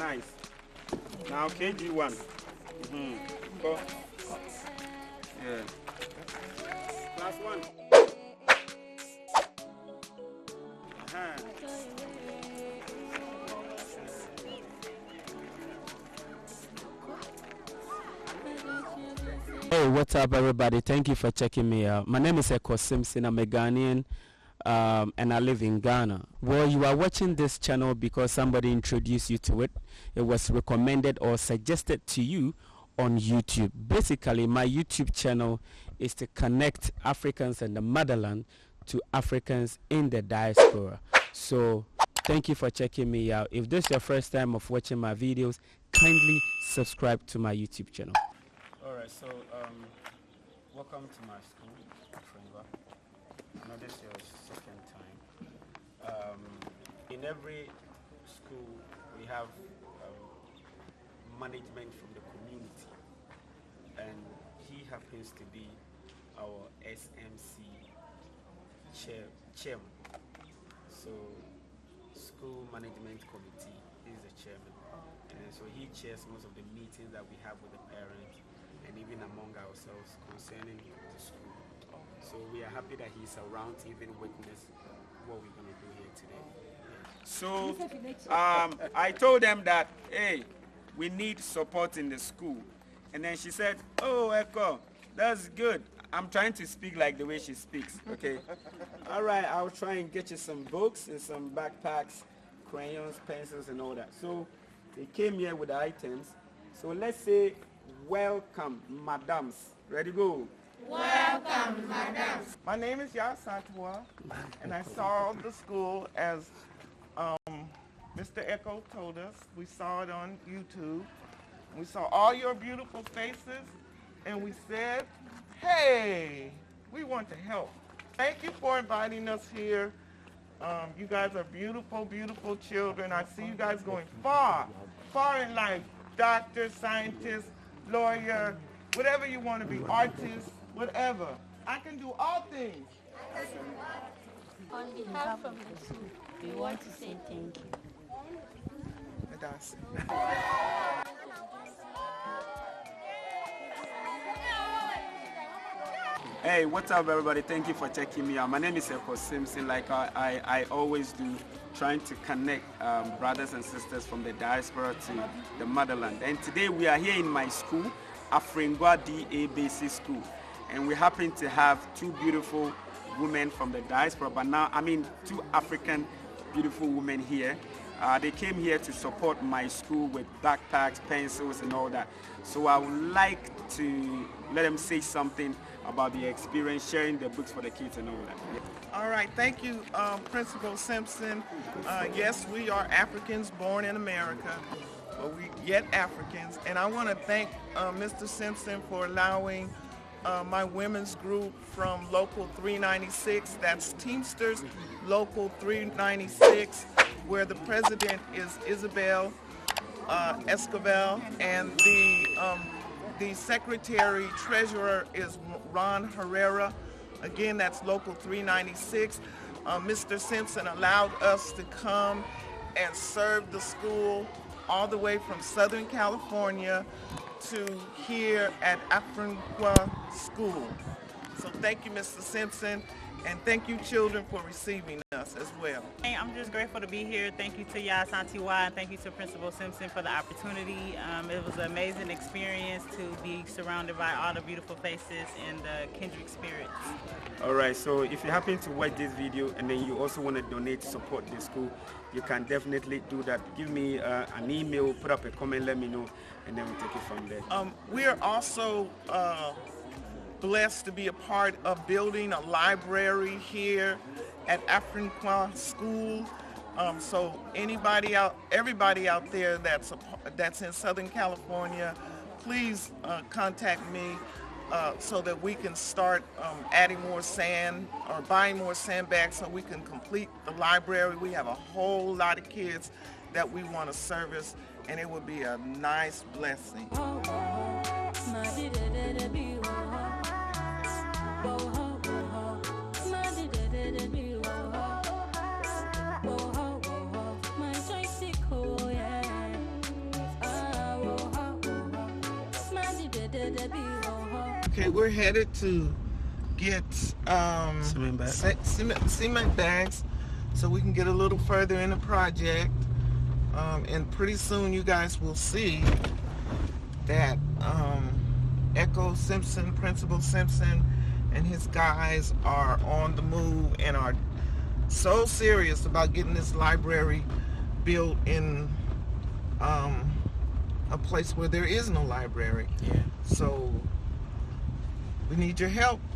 nice. Now KG1. Mm-hmm. Go. Yeah. Class one. Uh-huh. Hey, what's up, everybody? Thank you for checking me out. My name is Eko Simpson. I'm a Ghanaian, um, and I live in Ghana. Well, you are watching this channel because somebody introduced you to it. It was recommended or suggested to you on YouTube. Basically, my YouTube channel is to connect Africans and the motherland to Africans in the diaspora. So, thank you for checking me out. If this is your first time of watching my videos, kindly subscribe to my YouTube channel. All right, so um, welcome to my school. I this is your second time. Um, in every school, we have um, management from the community, and he happens to be our SMC chair, chairman. So, school management committee is the chairman, and so he chairs most of the meetings that we have with the parents and even among ourselves concerning the school. So we are happy that he's around to even witness what we're going to do here today. So um, I told them that, hey, we need support in the school. And then she said, oh, Echo, that's good. I'm trying to speak like the way she speaks, okay? all right, I'll try and get you some books and some backpacks, crayons, pencils, and all that. So they came here with the items. So let's say welcome, madams. Ready, go. My name is Yas Santua, and I saw the school as um, Mr. Echo told us. We saw it on YouTube. We saw all your beautiful faces, and we said, hey, we want to help. Thank you for inviting us here. Um, you guys are beautiful, beautiful children. I see you guys going far, far in life. Doctor, scientist, lawyer, whatever you want to be, artist, whatever. I can do all things. On behalf of the school, we want to say thank you. Adasi. Hey, what's up, everybody? Thank you for checking me out. My name is Eko Simpson, like I, I, I always do, trying to connect um, brothers and sisters from the diaspora to the motherland. And today we are here in my school, Afringwa DA Basic School. And we happen to have two beautiful women from the diaspora, but now, I mean, two African beautiful women here. Uh, they came here to support my school with backpacks, pencils, and all that. So I would like to let them say something about the experience, sharing the books for the kids and all that. All right, thank you, um, Principal Simpson. Uh, yes, we are Africans born in America, but we yet Africans. And I want to thank uh, Mr. Simpson for allowing uh, my women's group from Local 396, that's Teamsters Local 396, where the president is Isabel uh, and the um, the secretary treasurer is Ron Herrera. Again, that's local 396. Uh, Mr. Simpson allowed us to come and serve the school all the way from Southern California to here at Afrinqua School. So thank you, Mr. Simpson, and thank you, children, for receiving us as well. Hey, I'm just grateful to be here. Thank you to Yas Antiwa and thank you to Principal Simpson for the opportunity. Um, it was an amazing experience to be surrounded by all the beautiful faces and the kindred spirits. All right, so if you happen to watch this video and then you also want to donate to support the school, you can definitely do that. Give me uh, an email, put up a comment, let me know, and then we'll take it from there. Um, we are also uh, blessed to be a part of building a library here at Afrinqua School. Um, so anybody out, everybody out there that's a, that's in Southern California, please uh, contact me uh, so that we can start um, adding more sand or buying more sandbags so we can complete the library. We have a whole lot of kids that we want to service and it would be a nice blessing. Okay, we're headed to get um, Cement bags. ce- cement, cement bags so we can get a little further in the project. Um, and pretty soon you guys will see that um, Echo Simpson, Principal Simpson, and his guys are on the move and are so serious about getting this library built in um, a place where there is no library. Yeah. So we need your help.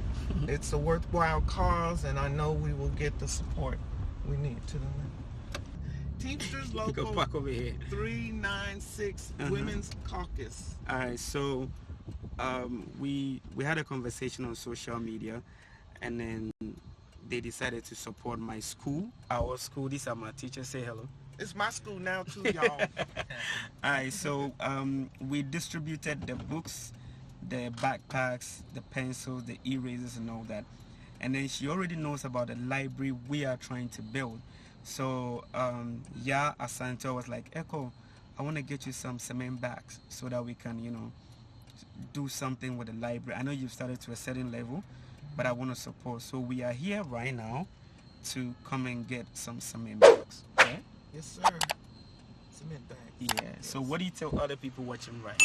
It's a worthwhile cause, and I know we will get the support we need to the Teamsters go Local back over here. 396 Uh-huh. Women's Caucus. All right, so um, we we had a conversation on social media, and then they decided to support my school, our school. These are my teachers. Say hello. It's my school now too, y'all. All right, so um, we distributed the books, the backpacks, the pencils, the erasers, and all that. And then she already knows about the library we are trying to build. So um, Ya Asante was like, Echo, I want to get you some cement bags so that we can, you know, do something with the library. I know you've started to a certain level, but I want to support. So we are here right now to come and get some cement bags. Okay? yes, sir. Cement bags. Yeah. So what do you tell other people watching right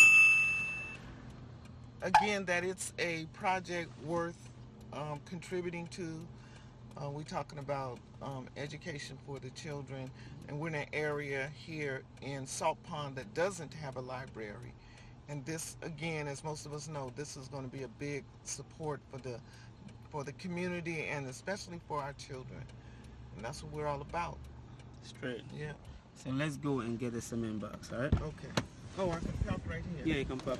again that it's a project worth um, contributing to. Uh, we're talking about um, education for the children, and we're in an area here in Salt Pond that doesn't have a library. And this, again, as most of us know, this is going to be a big support for the for the community and especially for our children. And that's what we're all about. Straight. Yeah. So let's go and get the cement box, alright? Okay. Oh, I can help right here. Yeah, you can pop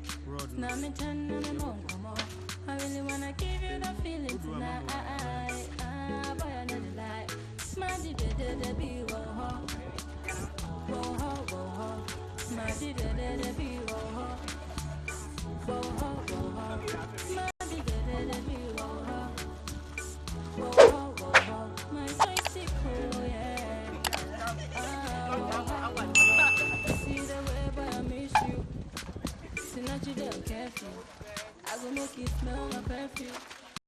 Now me turn mongo I really wanna give you the